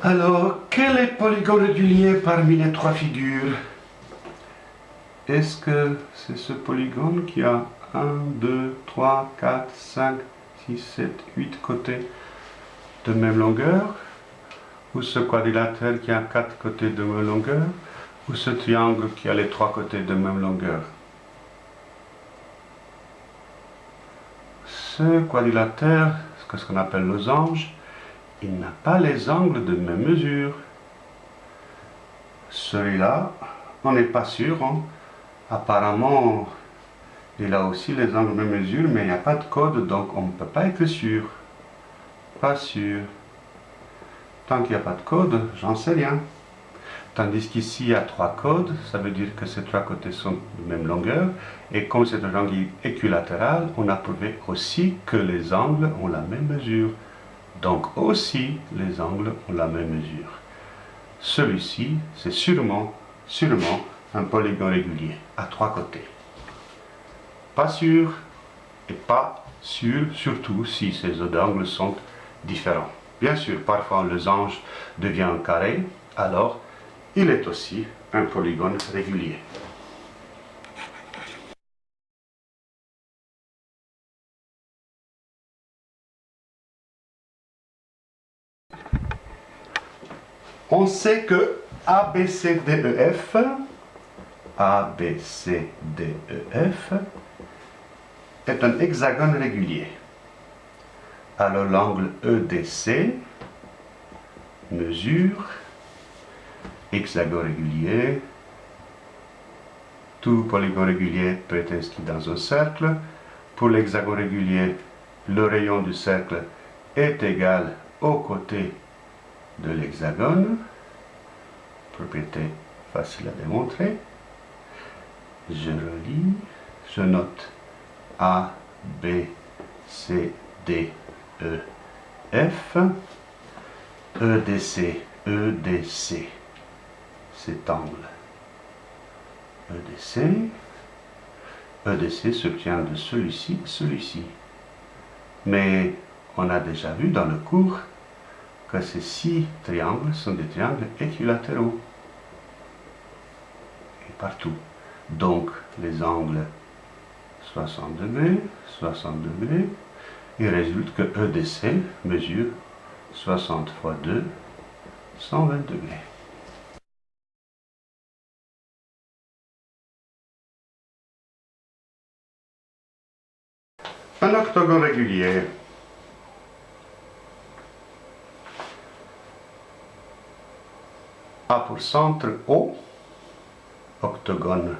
Alors, quel est le polygone régulier parmi les trois figures? Est-ce que c'est ce polygone qui a 1, 2, 3, 4, 5, 6, 7, 8 côtés de même longueur? Ou ce quadrilatère qui a 4 côtés de même longueur? Ou ce triangle qui a les trois côtés de même longueur? Ce quadrilatère, ce qu'on appelle losange, il n'a pas les angles de même mesure. Celui-là, on n'est pas sûr. Hein. Apparemment, il a aussi les angles de même mesure, mais il n'y a pas de code, donc on ne peut pas être sûr. Pas sûr. Tant qu'il n'y a pas de code, j'en sais rien. Tandis qu'ici, il y a trois codes, ça veut dire que ces trois côtés sont de même longueur. Et comme c'est un angle équilatéral, on a prouvé aussi que les angles ont la même mesure. Donc aussi, les angles ont la même mesure. Celui-ci, c'est sûrement, sûrement un polygone régulier à trois côtés. Pas sûr et pas sûr, surtout si ces angles sont différents. Bien sûr, parfois le losange devient un carré, alors il est aussi un polygone régulier. On sait que ABCDEF, ABCDEF est un hexagone régulier. Alors l'angle EDC mesure hexagone régulier. Tout polygone régulier peut être inscrit dans un cercle. Pour l'hexagone régulier, le rayon du cercle est égal au côté de l'hexagone. Propriété facile à démontrer. Je relis, je note A, B, C, D, E, F, EDC, EDC, cet angle. EDC, EDC s'obtient de celui-ci, celui-ci. Mais on a déjà vu dans le cours que ces six triangles sont des triangles équilatéraux. Et partout. Donc, les angles 60 degrés, 60 degrés, il résulte que EDC mesure 60 fois 2, 120 degrés. Un octogone régulier A pour centre O, octogone,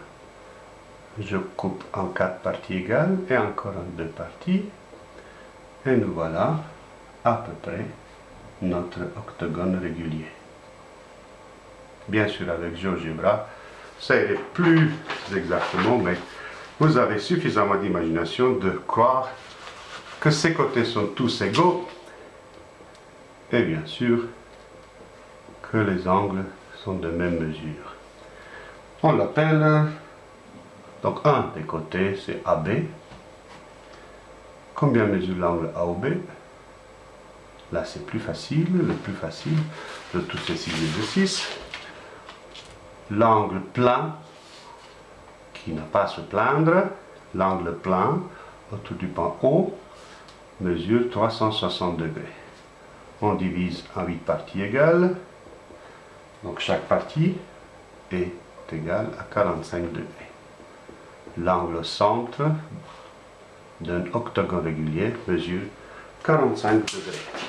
je coupe en quatre parties égales et encore en deux parties, et nous voilà à peu près notre octogone régulier. Bien sûr, avec GeoGebra, ça irait plus exactement, mais vous avez suffisamment d'imagination de croire que ces côtés sont tous égaux, et bien sûr, que les angles sont de même mesure. On l'appelle, donc un des côtés c'est AB. Combien mesure l'angle AOB Là c'est plus facile, le plus facile de tous ces six exercices. L'angle plein, qui n'a pas à se plaindre, l'angle plein autour du point O mesure 360 degrés. On divise en 8 parties égales. Donc chaque partie est égale à 45 degrés. L'angle centre d'un octogone régulier mesure 45 degrés.